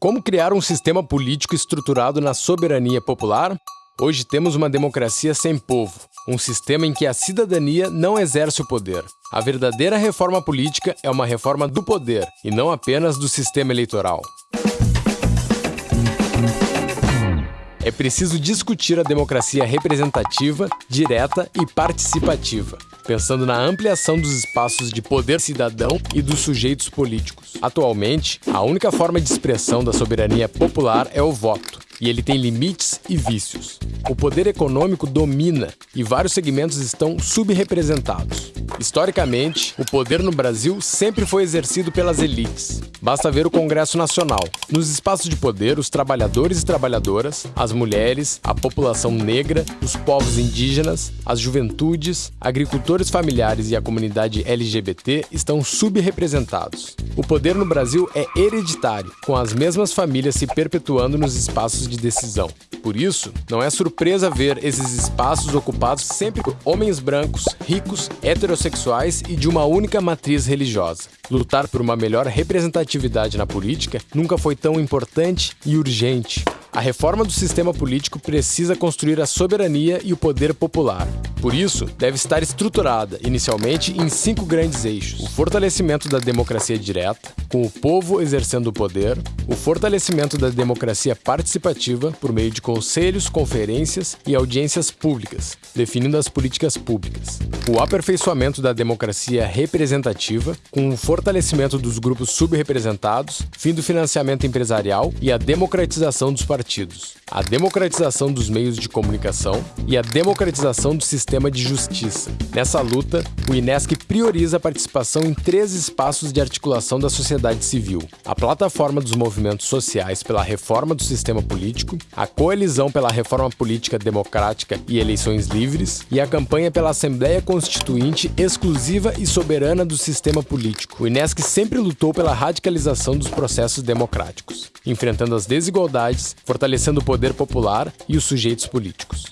Como criar um sistema político estruturado na soberania popular? Hoje temos uma democracia sem povo, um sistema em que a cidadania não exerce o poder. A verdadeira reforma política é uma reforma do poder e não apenas do sistema eleitoral. É preciso discutir a democracia representativa, direta e participativa pensando na ampliação dos espaços de poder cidadão e dos sujeitos políticos. Atualmente, a única forma de expressão da soberania popular é o voto, e ele tem limites e vícios. O poder econômico domina e vários segmentos estão subrepresentados. Historicamente, o poder no Brasil sempre foi exercido pelas elites. Basta ver o Congresso Nacional. Nos espaços de poder, os trabalhadores e trabalhadoras, as mulheres, a população negra, os povos indígenas, as juventudes, agricultores familiares e a comunidade LGBT estão subrepresentados. O poder no Brasil é hereditário, com as mesmas famílias se perpetuando nos espaços de decisão. Por isso, não é surpresa ver esses espaços ocupados sempre por homens brancos, ricos, heterossexuais e de uma única matriz religiosa. Lutar por uma melhor representatividade na política nunca foi tão importante e urgente. A reforma do sistema político precisa construir a soberania e o poder popular. Por isso, deve estar estruturada, inicialmente, em cinco grandes eixos: o fortalecimento da democracia direta, com o povo exercendo o poder, o fortalecimento da democracia participativa por meio de conselhos, conferências e audiências públicas, definindo as políticas públicas, o aperfeiçoamento da democracia representativa, com o fortalecimento dos grupos subrepresentados, fim do financiamento empresarial e a democratização dos partidos. A democratização dos meios de comunicação e a democratização do sistema de justiça. Nessa luta, o INESC prioriza a participação em três espaços de articulação da sociedade civil: a plataforma dos movimentos sociais pela reforma do sistema político, a coalizão pela reforma política democrática e eleições livres e a campanha pela Assembleia Constituinte exclusiva e soberana do sistema político. O INESC sempre lutou pela radicalização dos processos democráticos, enfrentando as desigualdades, fortalecendo o poder popular e os sujeitos políticos.